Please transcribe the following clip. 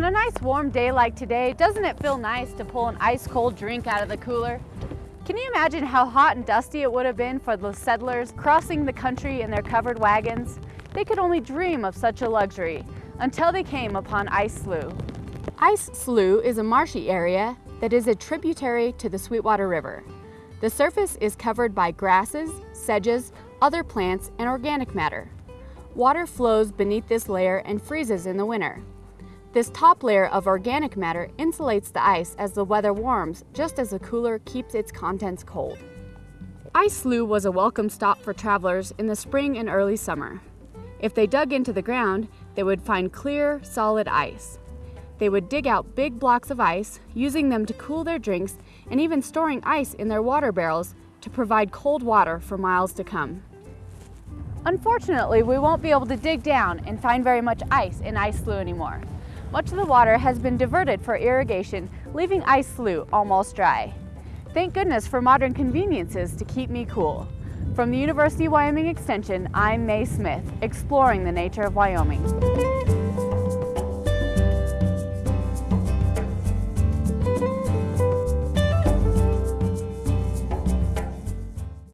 On a nice warm day like today, doesn't it feel nice to pull an ice cold drink out of the cooler? Can you imagine how hot and dusty it would have been for the settlers crossing the country in their covered wagons? They could only dream of such a luxury until they came upon Ice Slough. Ice Slough is a marshy area that is a tributary to the Sweetwater River. The surface is covered by grasses, sedges, other plants, and organic matter. Water flows beneath this layer and freezes in the winter. This top layer of organic matter insulates the ice as the weather warms, just as the cooler keeps its contents cold. Ice Slough was a welcome stop for travelers in the spring and early summer. If they dug into the ground, they would find clear, solid ice. They would dig out big blocks of ice, using them to cool their drinks and even storing ice in their water barrels to provide cold water for miles to come. Unfortunately, we won't be able to dig down and find very much ice in Ice Slough anymore. Much of the water has been diverted for irrigation, leaving Ice Slough almost dry. Thank goodness for modern conveniences to keep me cool. From the University of Wyoming Extension, I'm Mae Smith, exploring the nature of Wyoming.